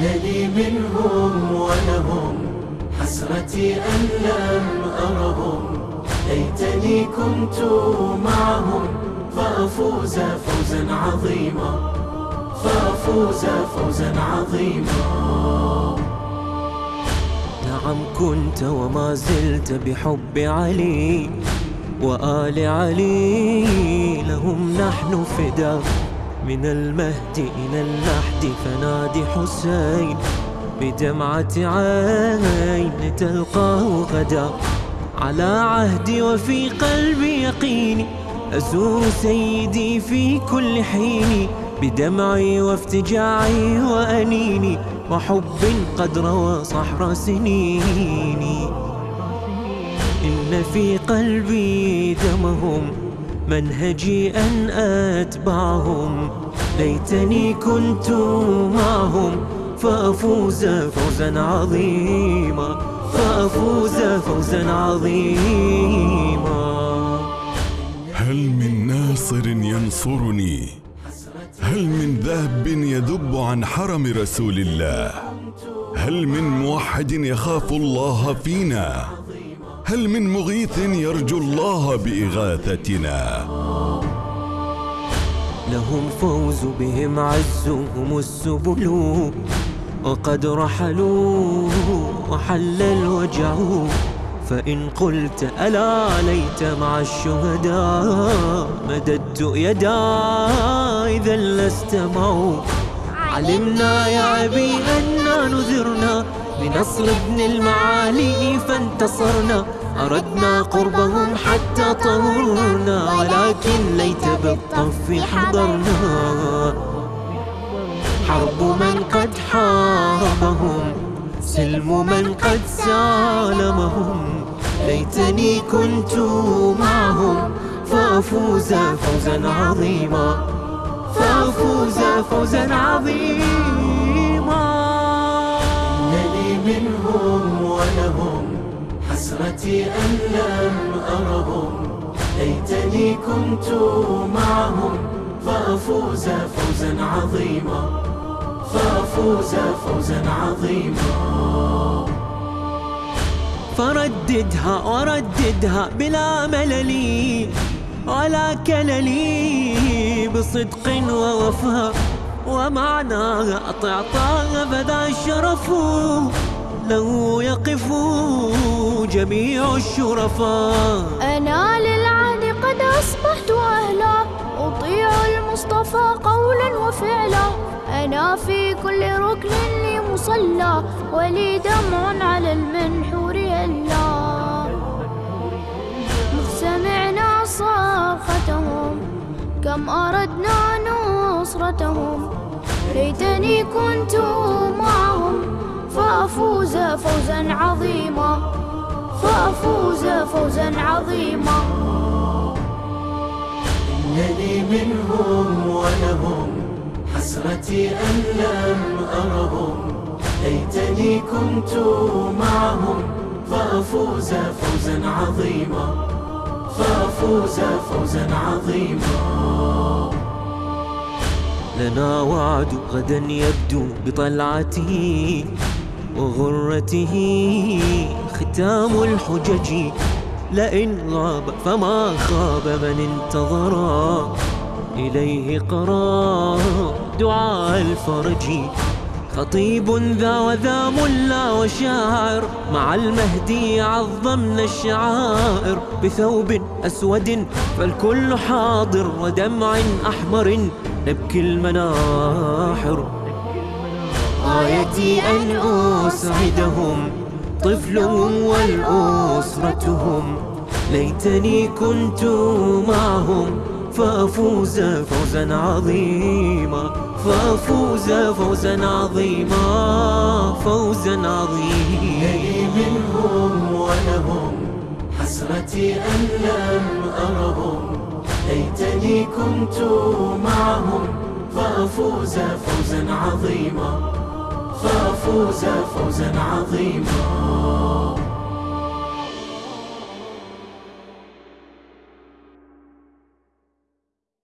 إنني منهم ولهم حسرتي أن لم أرهم. ليتني كنت معهم فأفوز فوزا عظيما فأفوز فوزا عظيما. نعم كنت وما زلت بحب علي وآل علي لهم نحن فدا من المهد إلى اللحد فنادي حسين بدمعة عين تلقاه غدا على عهدي وفي قلبي يقيني أزور سيدي في كل حين بدمعي وافتجاعي وأنيني وحب قد روى صحر سنيني إن في قلبي دمهم منهجي أن أتبعهم. ليتني كنت معهم. فأفوز فوزا عظيما. فأفوز فوزا عظيما. هل من ناصر ينصرني؟ هل من ذاب يذب عن حرم رسول الله؟ هل من موحد يخاف الله فينا؟ هل من مغيث يرجو الله بإغاثتنا؟ لهم فوز بهم عزهم السبل وقد رحلوا وحل الوجع. فإن قلت ألا ليت مع الشهداء مددت يدا إذا لست معه. علمنا يا أبي أنا نذرنا بنصر ابن المعالي فانتصرنا. أردنا قربهم حتى طهرنا ولكن ليت بالطف حضرنا. حرب من قد حاربهم سلم من قد سالمهم. ليتني كنت معهم فأفوز فوزا عظيما. فأفوز فوزا عظيما. إنني منهم ولهم حسرتي أن لم أرهم ليتني كنت معهم. فأفوز فوزا عظيما. فأفوز فوزا عظيما. فرددها ورددها بلا ملل ولا كلل بصدق ووفاء. ومعناها أطعطاها فذا الشرف. له يقف جميع الشرفاء. أنا للعهد قد أصبحت أهلا. أطيع المصطفى قولا وفعلا. أنا في كل ركن لي مصلى ولي دمع على المنحور يلا سمعنا صرختهم كم أردنا نصرتهم ليتني كنت معهم. فأفوز فوزا عظيما. فأفوز فوزا عظيما. إنني منهم ولهم حسرتي أن لم أرهم. ليتني كنت معهم. فأفوز فوزا عظيما. فأفوز فوزا عظيما. لنا وعد غدا يبدو بطلعته وغرته ختام الحجج. لئن غاب فما خاب من انتظر. إليه قرا دعاء الفرج. خطيب ذا وذا ملا وشاعر. مع المهدي عظمنا الشعائر. بثوب أسود فالكل حاضر. ودمع أحمر. نبكي المناحر. غايتي أن أسعدهم طفلهم والأسرتهم. ليتني كنت معهم فأفوز فوزا عظيما. فأفوز فوزا عظيما فوزا عظيما. إنني منهم ولهم حسرتي أن لم أرهم. ليتني كنت معهم فأفوز فوزا عظيما. فوز فوزا عظيما.